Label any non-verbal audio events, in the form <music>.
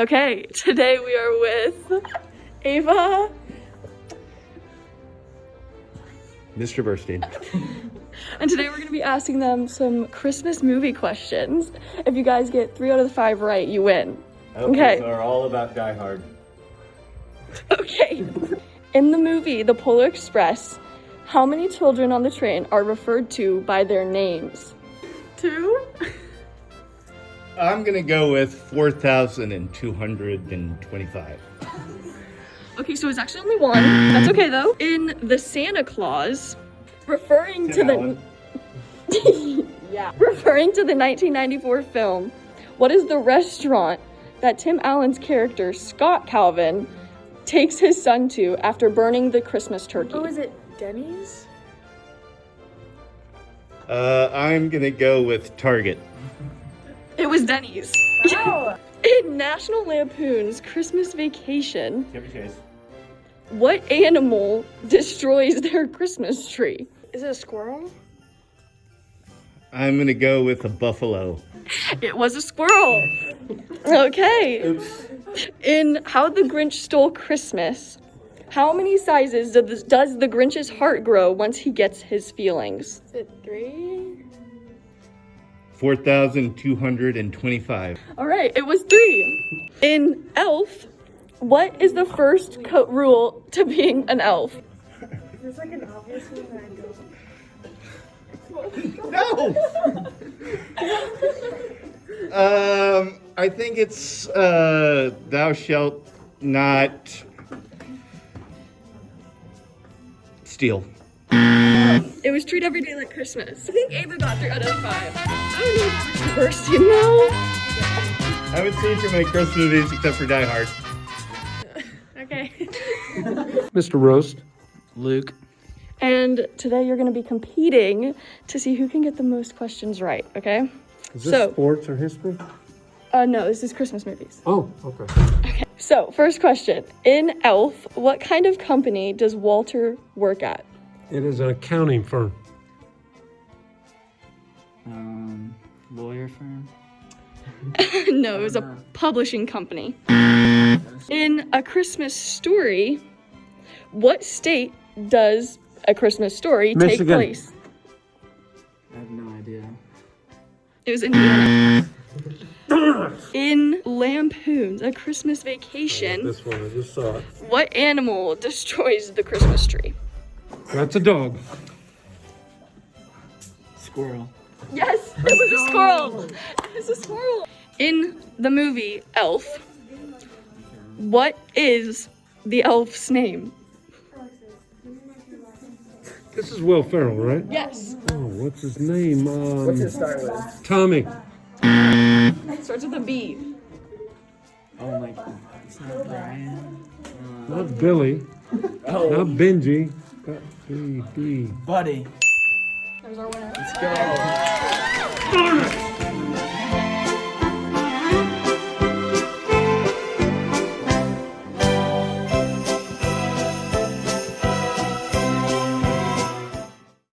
Okay, today we are with Ava. Mr. Burstein. And today we're going to be asking them some Christmas movie questions. If you guys get three out of the five right, you win. Okay. So are all about Die Hard. Okay. In the movie The Polar Express, how many children on the train are referred to by their names? Two? <laughs> I'm gonna go with 4,225. Okay, so it's actually only one. That's okay though. In The Santa Clause, referring to Tim the <laughs> yeah, referring to the 1994 film, what is the restaurant that Tim Allen's character Scott Calvin takes his son to after burning the Christmas turkey? Oh, is it Denny's? Uh, I'm gonna go with Target. It was Denny's. Wow. <laughs> In National Lampoon's Christmas Vacation, Chevy Chase. what animal destroys their Christmas tree? Is it a squirrel? I'm gonna go with a buffalo. It was a squirrel. Okay. Oops. In How the Grinch Stole Christmas, how many sizes does the, does the Grinch's heart grow once he gets his feelings? Is it three? 4,225. All right, it was three. In Elf, what is the first co- rule to being an elf? There's like an obvious one that I don't. <laughs> No! um, I think it's, uh, thou shalt not steal. It was treat every day like Christmas. I think Ava got three out of five. I don't know if it's first, you know? I haven't seen too many Christmas movies except for Die Hard. Okay. <laughs> Mr. Roast. Luke. And today you're going to be competing to see who can get the most questions right, okay? Is this So- sports or history? Uh, no, this is Christmas movies. Oh, okay. okay. So, first question. In Elf, what kind of company does Walter work at? It is an accounting firm. Um, lawyer firm. <laughs> no, it was a publishing company. In A Christmas Story, what state does A Christmas Story take Michigan. place? I have no idea. It was Indiana. In Lampoon's A Christmas Vacation, This one, I just saw it. what animal destroys the Christmas tree? That's a dog. Squirrel. Yes, it was a squirrel. It was a squirrel. In the movie Elf, what is the elf's name? This is Will Ferrell, right? Yes. Oh, what's his name? Um, What's it start with? Tommy. Starts with a B. Oh my god. It's not Brian. Uh, Not Billy. oh, Not Benji. Got B, B. Buddy. There's our winner. Let's go.